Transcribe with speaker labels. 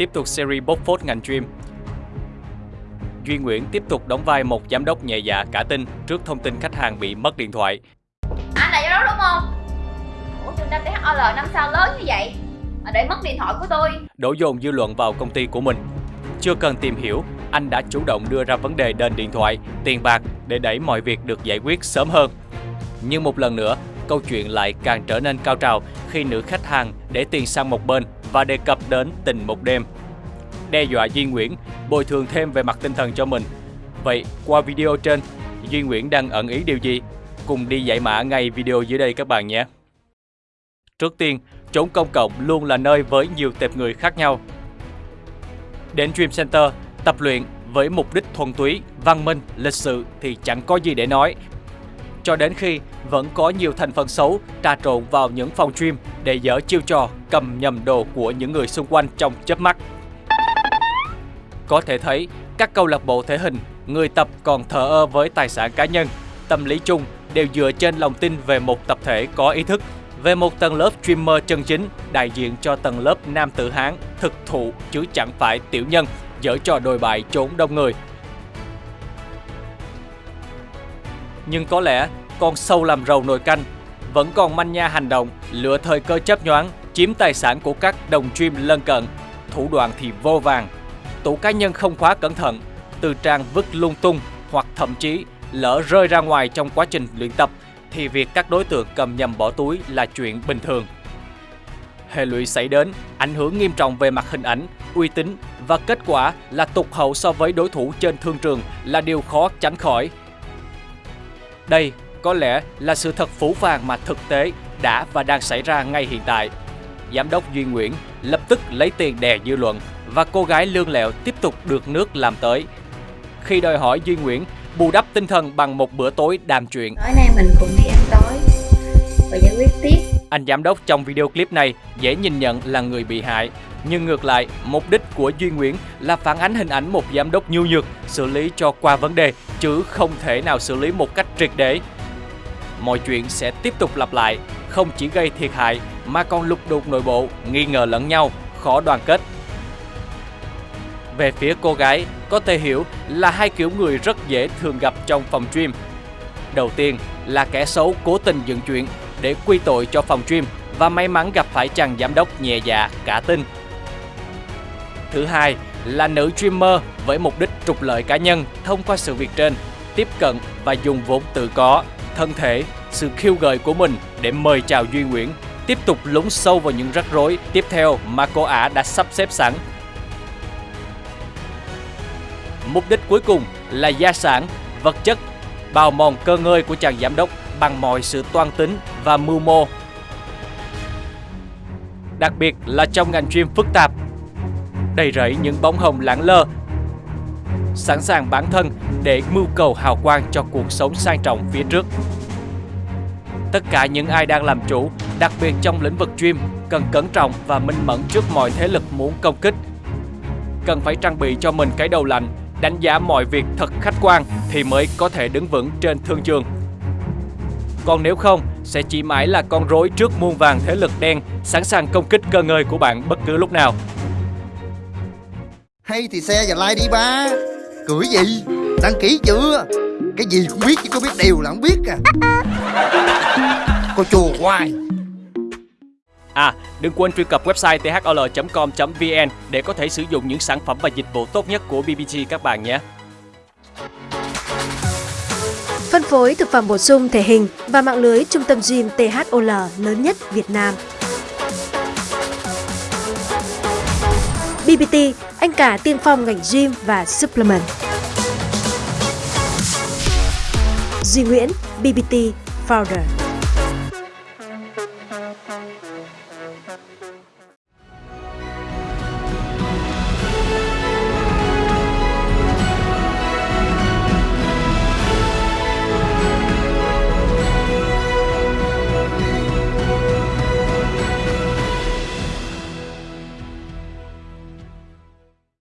Speaker 1: Tiếp tục series bóc phốt ngành gym. Duy Nguyễn tiếp tục đóng vai một giám đốc nhẹ dạ cả tin trước thông tin khách hàng bị mất điện thoại.
Speaker 2: Anh là giám đốc đúng không? Ủa trung tâm THOL năm sao lớn như vậy mà để mất điện thoại của tôi
Speaker 1: Đổ dồn dư luận vào công ty của mình. Chưa cần tìm hiểu, anh đã chủ động đưa ra vấn đề đền điện thoại, tiền bạc để đẩy mọi việc được giải quyết sớm hơn. Nhưng một lần nữa, câu chuyện lại càng trở nên cao trào khi nữ khách hàng để tiền sang một bên và đề cập đến tình một đêm. Đe dọa Duy Nguyễn bồi thường thêm về mặt tinh thần cho mình. Vậy, qua video trên, Duy Nguyễn đang ẩn ý điều gì? Cùng đi giải mã ngay video dưới đây các bạn nhé. Trước tiên, chốn công cộng luôn là nơi với nhiều tệp người khác nhau. Đến Dream Center, tập luyện với mục đích thuần túy, văn minh, lịch sự thì chẳng có gì để nói. Cho đến khi vẫn có nhiều thành phần xấu trà trộn vào những phòng gym để dở chiêu trò cầm nhầm đồ của những người xung quanh trong chớp mắt. Có thể thấy, các câu lạc bộ thể hình, người tập còn thờ ơ với tài sản cá nhân, tâm lý chung đều dựa trên lòng tin về một tập thể có ý thức, về một tầng lớp streamer chân chính đại diện cho tầng lớp nam tử Hán thực thụ chứ chẳng phải tiểu nhân dở trò đồi bại trốn đông người. Nhưng có lẽ con sâu làm rầu nồi canh vẫn còn manh nha hành động, lựa thời cơ chấp nhoáng, chiếm tài sản của các đồng stream lân cận. Thủ đoạn thì vô vàng. Tủ cá nhân không khóa cẩn thận, từ trang vứt lung tung hoặc thậm chí lỡ rơi ra ngoài trong quá trình luyện tập thì việc các đối tượng cầm nhầm bỏ túi là chuyện bình thường. Hệ lụy xảy đến ảnh hưởng nghiêm trọng về mặt hình ảnh, uy tín và kết quả là tụt hậu so với đối thủ trên thương trường là điều khó tránh khỏi. Đây có lẽ là sự thật phũ phàng mà thực tế đã và đang xảy ra ngay hiện tại. Giám đốc Duy Nguyễn lập tức lấy tiền đè dư luận và cô gái lương lẹo tiếp tục được nước làm tới. Khi đòi hỏi Duy Nguyễn bù đắp tinh thần bằng một bữa tối đàm chuyện.
Speaker 2: Tối nay mình cùng đi ăn tối Và giải quyết tiếp
Speaker 1: Anh giám đốc trong video clip này dễ nhìn nhận là người bị hại. Nhưng ngược lại, mục đích của Duy Nguyễn là phản ánh hình ảnh một giám đốc nhu nhược, xử lý cho qua vấn đề, chứ không thể nào xử lý một cách triệt để. Mọi chuyện sẽ tiếp tục lặp lại, không chỉ gây thiệt hại mà còn lục đục nội bộ, nghi ngờ lẫn nhau, khó đoàn kết. Về phía cô gái, có thể hiểu là hai kiểu người rất dễ thường gặp trong phòng stream. Đầu tiên là kẻ xấu cố tình dựng chuyện để quy tội cho phòng stream và may mắn gặp phải chàng giám đốc nhẹ dạ cả tin. Thứ hai là nữ streamer với mục đích trục lợi cá nhân thông qua sự việc trên, tiếp cận và dùng vốn tự có, thân thể, sự khiêu gợi của mình để mời chào Duy Nguyễn, tiếp tục lún sâu vào những rắc rối tiếp theo mà cô ả đã sắp xếp sẵn. Mục đích cuối cùng là gia sản, vật chất, bào mòn cơ ngơi của chàng giám đốc bằng mọi sự toan tính và mưu mô. Đặc biệt là trong ngành chuyên phức tạp, đầy rẫy những bóng hồng lẳng lơ, sẵn sàng bản thân để mưu cầu hào quang cho cuộc sống sang trọng phía trước. Tất cả những ai đang làm chủ, đặc biệt trong lĩnh vực gym, cần cẩn trọng và minh mẫn trước mọi thế lực muốn công kích. Cần phải trang bị cho mình cái đầu lạnh, đánh giá mọi việc thật khách quan thì mới có thể đứng vững trên thương trường. Còn nếu không, sẽ chỉ mãi là con rối trước muôn vàng thế lực đen sẵn sàng công kích cơ ngơi của bạn bất cứ lúc nào.
Speaker 3: Hay thì xe và like đi ba Cười gì Đăng ký chưa Cái gì cũng biết chứ có biết đều là không biết à Cô chùa hoài
Speaker 1: À, đừng quên truy cập website thol.com.vn để có thể sử dụng những sản phẩm và dịch vụ tốt nhất của BBG các bạn nhé.
Speaker 4: Phân phối thực phẩm bổ sung thể hình và mạng lưới trung tâm gym THOL lớn nhất Việt Nam. BBT, anh cả tiên phong ngành gym và supplement. Duy Nguyễn, BBT Founder.